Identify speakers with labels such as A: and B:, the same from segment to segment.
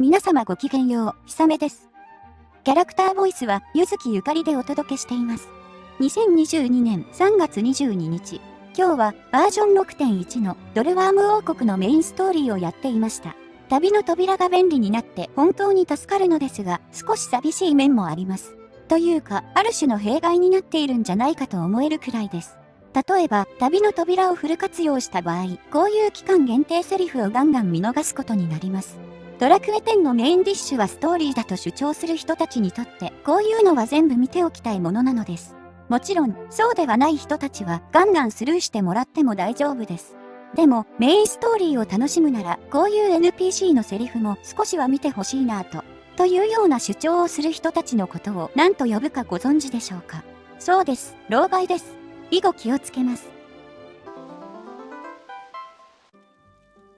A: 皆様ごきげんよう、ひさめです。キャラクターボイスは、ゆずきゆかりでお届けしています。2022年3月22日、今日はバージョン6.1のドルワーム王国のメインストーリーをやっていました。旅の扉が便利になって本当に助かるのですが、少し寂しい面もあります。というか、ある種の弊害になっているんじゃないかと思えるくらいです。例えば、旅の扉をフル活用した場合、こういう期間限定セリフをガンガン見逃すことになります。ドラクエ10のメインディッシュはストーリーだと主張する人たちにとって、こういうのは全部見ておきたいものなのです。もちろん、そうではない人たちはガンガンスルーしてもらっても大丈夫です。でも、メインストーリーを楽しむなら、こういう NPC のセリフも少しは見てほしいなぁと、というような主張をする人たちのことを何と呼ぶかご存知でしょうか？そうです、老害です。以後気をつけます。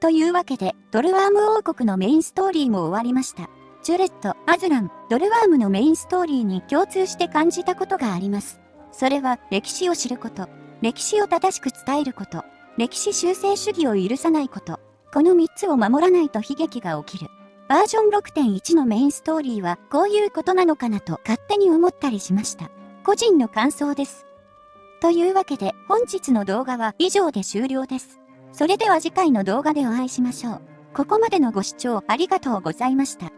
A: というわけで、ドルワーム王国のメインストーリーも終わりました。ジュレット、アズラン、ドルワームのメインストーリーに共通して感じたことがあります。それは、歴史を知ること、歴史を正しく伝えること、歴史修正主義を許さないこと、この3つを守らないと悲劇が起きる。バージョン6.1のメインストーリーはこういうことなのかなと勝手に思ったりしました。個人の感想です。というわけで本日の動画は以上で終了です。それでは次回の動画でお会いしましょう。ここまでのご視聴ありがとうございました。